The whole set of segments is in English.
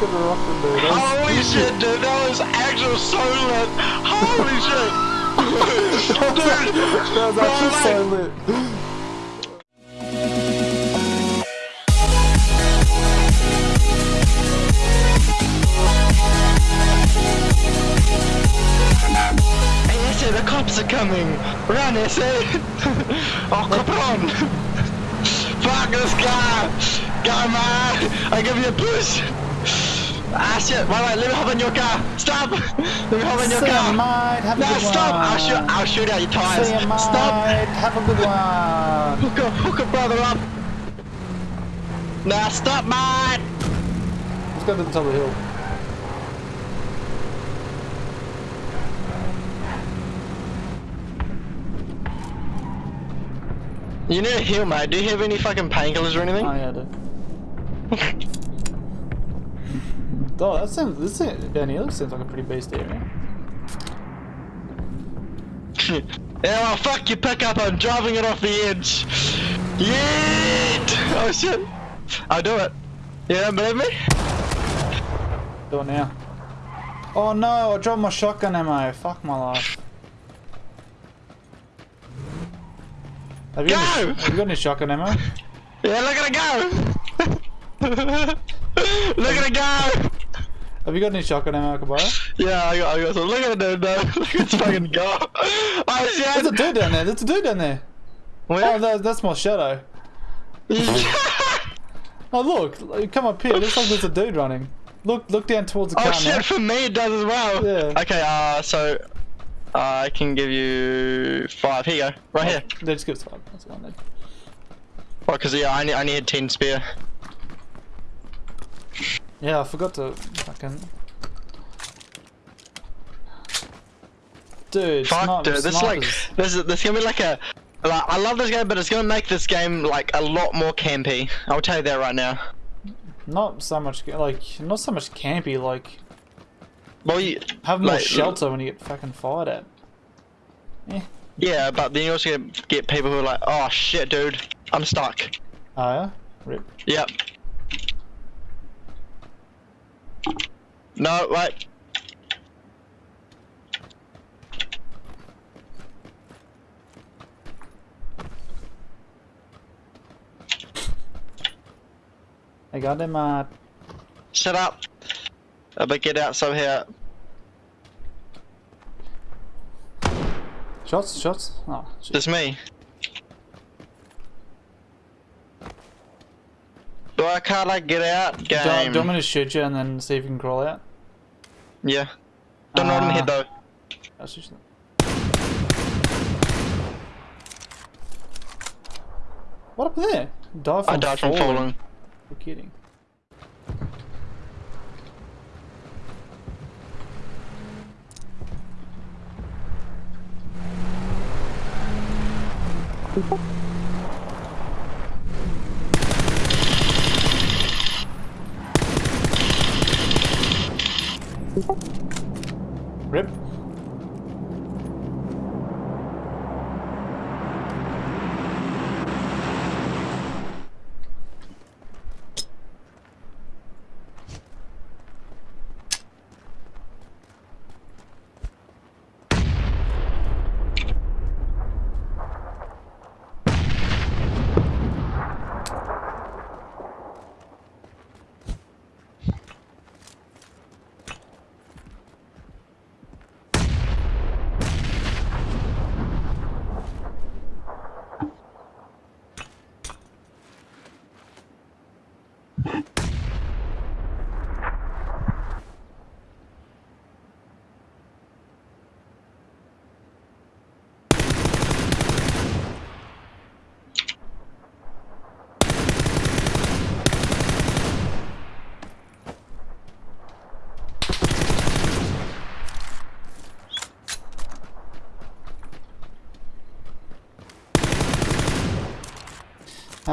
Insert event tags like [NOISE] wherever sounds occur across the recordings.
fucking rocking, dude. Was- Holy shit, dude, that was actual so lit. Holy [LAUGHS] shit. dude, that was actually so lit. Hey, Esse, the cops are coming. Run, Esse. [LAUGHS] oh, it on. [LAUGHS] Fuck this guy. Go, man. I give you a push. Ah, shit. Wait, wait, let me hop in your car. Stop. [LAUGHS] Let me hop in your car. Have a good stop. one. I'll shoot, I'll shoot out your tires. Ya, mate. Stop. Have a good one. [LAUGHS] Hook a, hook a brother up. Nah, stop, mate. Let's go to the top of the hill. You need a heal, mate. Do you have any fucking painkillers or anything? Oh yeah, I do. [LAUGHS] oh, that sounds. This here seems like a pretty beast area. [LAUGHS] yeah, well, fuck your pickup. I'm driving it off the edge. Yeah. Oh shit. I'll do it. You don't believe me? Do it now. Oh no! I dropped my shotgun ammo. Fuck my life. Have you, got any, Go! have you got any shotgun ammo? Yeah, look at it go. [LAUGHS] look at it go. Have you got any shotgun ammo, Kabara? Yeah, I got, I got some. Look at it, dude. [LAUGHS] Look at its fucking go. Oh shit. There's a dude down there. There's a dude down there. Oh, that, that's my shadow. [LAUGHS] Oh look! Come up here. Looks like there's a dude running. Look! Look down towards the Oh car shit, now. for me it does as well. Yeah. Okay, uh, so uh, I can give you five. Here you go, right here. They just give us five. That's one. Then. Well, cause yeah, I need I need ten spare. Yeah, I forgot to fucking. Dude, Fuck, dude, this is like this is this gonna be like a. Like, I love this game, but it's gonna make this game like a lot more campy. I'll tell you that right now. Not so much like not so much campy. Like Well, you, have more like, shelter when you get fucking fired at. Eh. Yeah, but then you also get, get people who are like, oh shit, dude, I'm stuck. Oh yeah, rip. Yep. No, wait. I got him. Uh, Shut up. But get out somehow. shots, shots. Oh, shit. Just me. Why can't like get out? Do, Game. do you want me to shoot you and then see if you can crawl out? Yeah. Don't know in the Ah. head though. I'll shoot you. What up there? Died from I died from falling. You're kidding. Rip.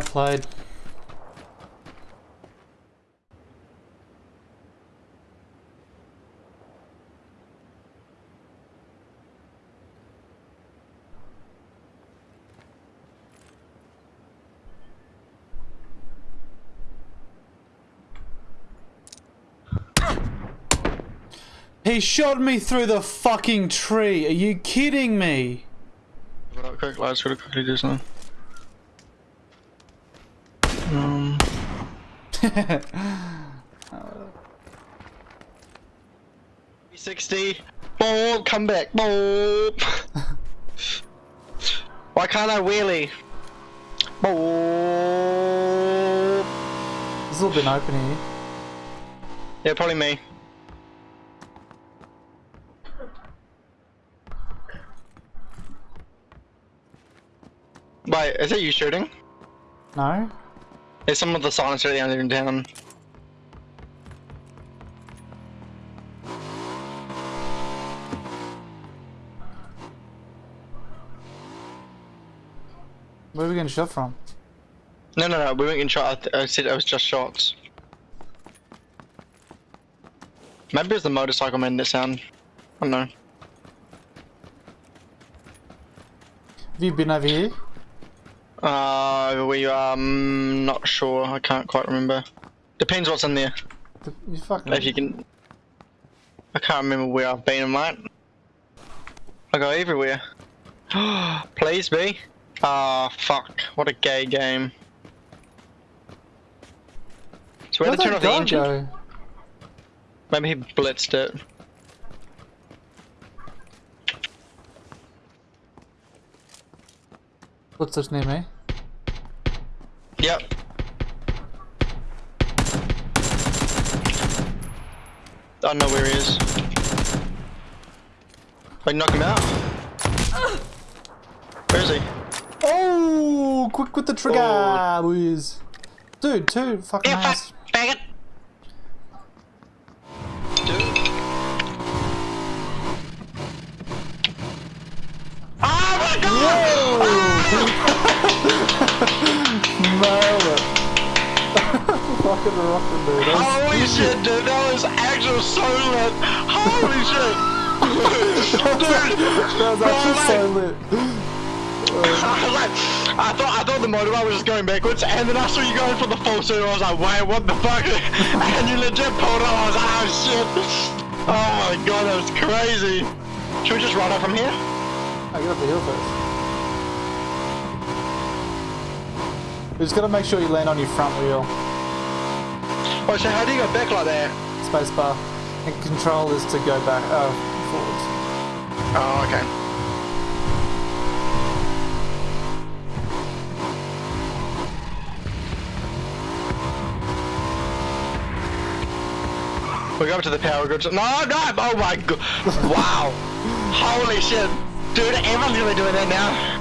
Played. He shot me through the fucking tree. Are you kidding me? Um. Sixty. Boop, come back. Boop. Why can't I wheelie? Boop. It's a little bit open here. Yeah, probably me. Wait, is it you shooting? No? There's some of the silencer at the end of town. Where are we getting shot from? No, no, no, we weren't getting shot. I, I said it was just shots. Maybe it was the motorcycle made that sound. I don't know. Have you been over here? Uh, we um not sure. I can't quite remember. Depends what's in there. The- You fucking. If you can. I can't remember where I've been, mate. I go everywhere. [GASPS] Please be. Ah, fuck. What a gay game. So where Where'd to turn off the engine? go? Maybe he blitzed it. What's his name, eh? Yep. I don't know where he is. Wait, knock him out. Where is he? Oh, quick with the trigger, Oh. boys. Dude, two fucking Yeah, ass. fuck, faggot. Dude. Oh my [LAUGHS] Nailed it. fucking rocking, dude. That was- Holy shit, dude, that was actual so lit. Holy shit. dude, [LAUGHS] That was actually so lit. Like, I thought I thought the motorbike was just going backwards, and then I saw you going for the full circle. I was like, wait, what the fuck? [LAUGHS] And you legit pulled it. I was like, oh shit. Oh my god, that was crazy. Should we just run up from here? I get up the hill first. Just gotta make sure you land on your front wheel. Oh, so how do you go back like that? Spacebar. And control is to go back, uh, forwards. Oh, okay. We go up to the power grid. No, no! Oh my god! Wow! Holy shit! Dude, everyone's gonna be doing that now.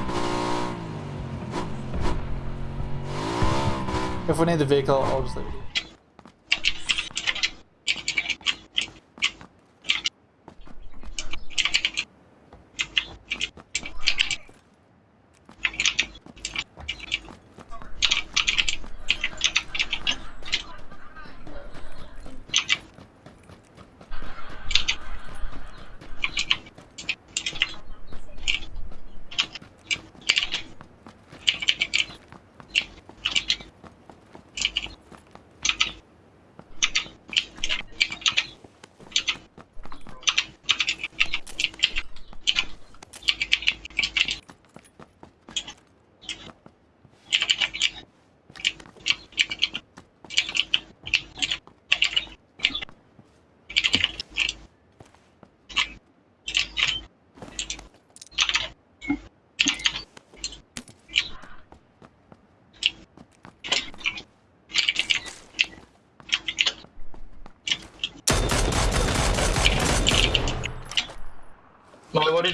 If we need the vehicle, I'll just leave it.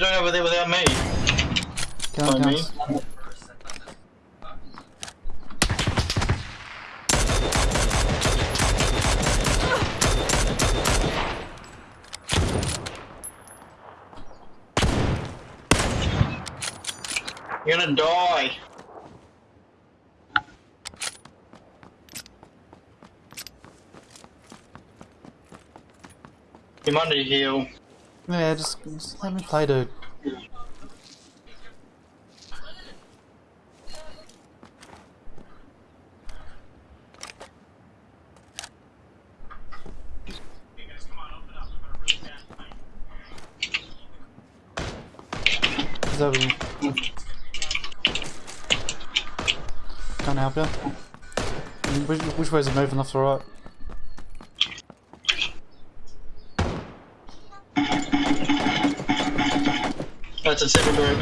Doing over there without me? Me? You're gonna die. You might need to heal. Yeah, just, just let me play, dude. He's Can I help you? Which, which way's the moving, Left or right? That's a seven group.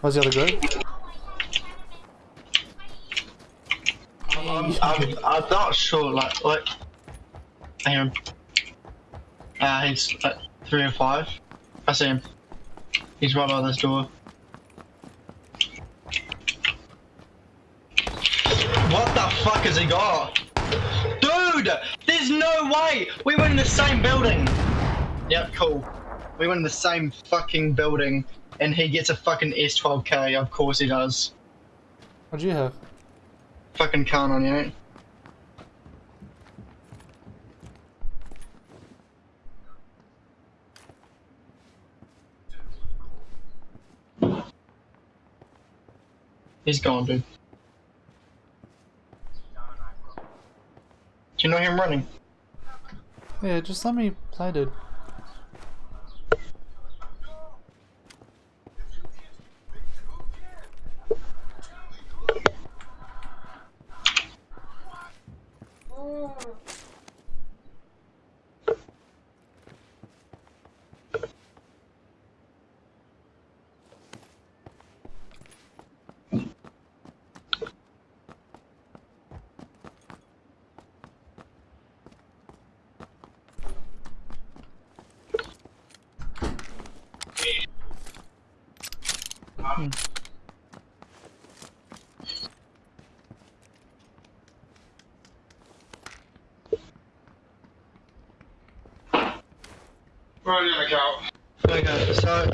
Where's the other group? I'm, I'm, I'm not sure, like, what? I hear him. Uh, he's like three or five. I see him. He's right by this door. What the fuck has he got? Dude! There's no way! We were in the same building! Yep, cool. We were in the same fucking building, and he gets a fucking S12K, of course he does. What'd you have? Fucking can't on you. He's gone, dude. Do you know him running? Yeah, just let me play, dude. Right in the go. Okay, so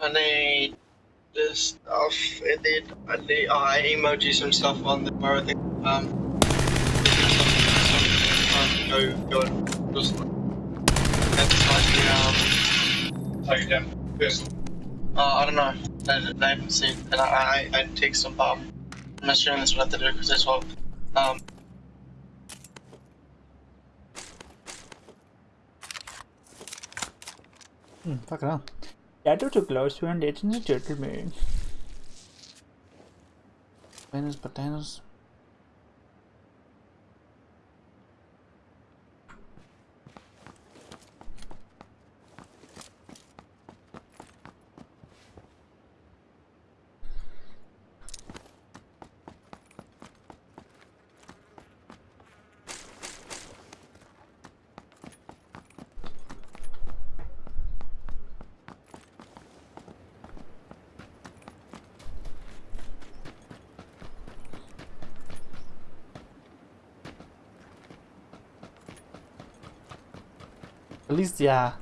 I need this stuff, and then I need oh, I emoji some stuff on the where I think um go go and just that's like the um Take it down. Yes. Uh, I don't know I, they haven't seen and I I, I take some um I'm not sure that's what I have to do because that's what um Hmm, fucking hell. That was a close one, ladies and gentlemen. Bananas, bananas. At least, yeah.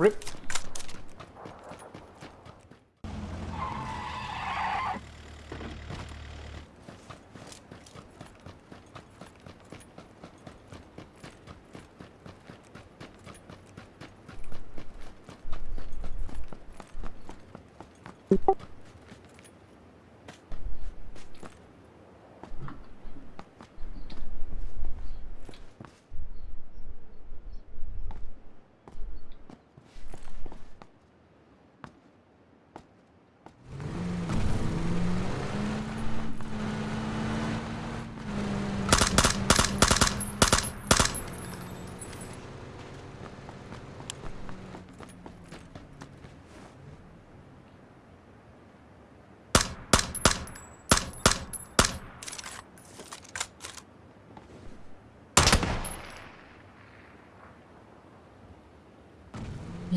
ripped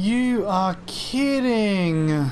You are kidding!